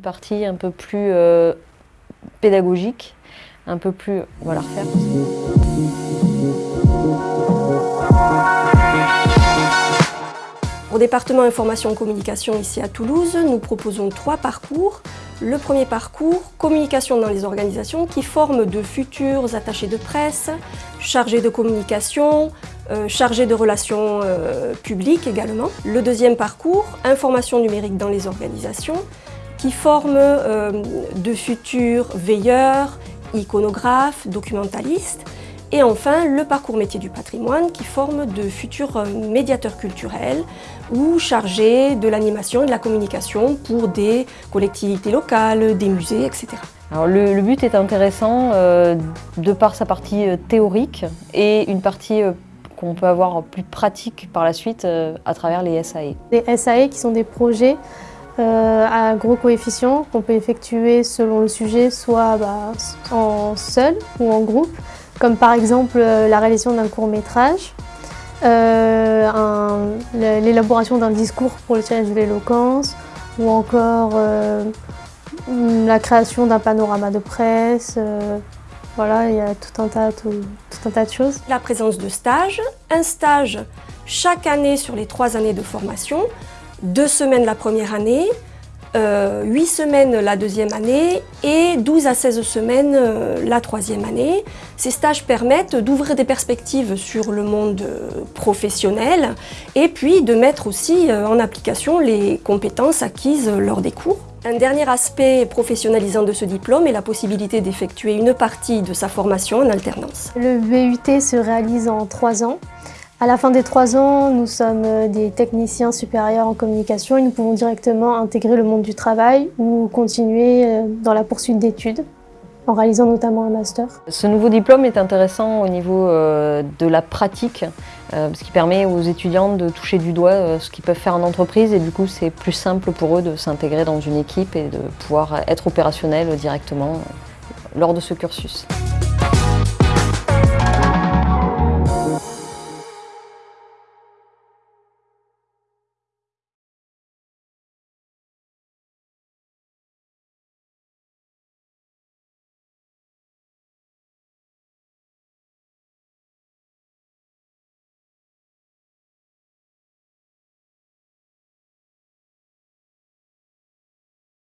Une partie un peu plus euh, pédagogique, un peu plus... On va la refaire. Au département information communication ici à Toulouse, nous proposons trois parcours. Le premier parcours, communication dans les organisations, qui forme de futurs attachés de presse, chargés de communication, euh, chargés de relations euh, publiques également. Le deuxième parcours, information numérique dans les organisations, qui forme euh, de futurs veilleurs, iconographes, documentalistes, et enfin, le parcours métier du patrimoine qui forme de futurs euh, médiateurs culturels ou chargés de l'animation et de la communication pour des collectivités locales, des musées, etc. Alors le, but est intéressant euh, de par sa partie théorique et une partie qu'on peut avoir plus pratique par la suite à travers les SAE. Les SAE qui sont des projets à gros coefficients qu'on peut effectuer selon le sujet, soit bah, en seul ou en groupe comme par exemple euh, la réalisation d'un court métrage, euh, l'élaboration d'un discours pour le challenge de l'éloquence, ou encore euh, la création d'un panorama de presse. voilà, il y a tout, un tas de choses. La présence de stages, un stage chaque année sur les trois années de formation, deux semaines la première année, euh, 8 semaines la deuxième année et 12 à 16 semaines euh, la troisième année. Ces stages permettent d'ouvrir des perspectives sur le monde euh, professionnel et puis de mettre aussi euh, en application les compétences acquises lors des cours. Un dernier aspect professionnalisant de ce diplôme est la possibilité d'effectuer une partie de sa formation en alternance. Le BUT se réalise en 3 ans. À la fin des trois ans, nous sommes euh, des techniciens supérieurs en communication et nous pouvons directement intégrer le monde du travail ou continuer euh, dans la poursuite d'études en réalisant notamment un master. Ce nouveau diplôme est intéressant au niveau euh, de la pratique, ce qui permet aux étudiants de toucher du doigt ce qu'ils peuvent faire en entreprise et du coup c'est plus simple pour eux de s'intégrer dans une équipe et de pouvoir être opérationnel directement lors de ce cursus.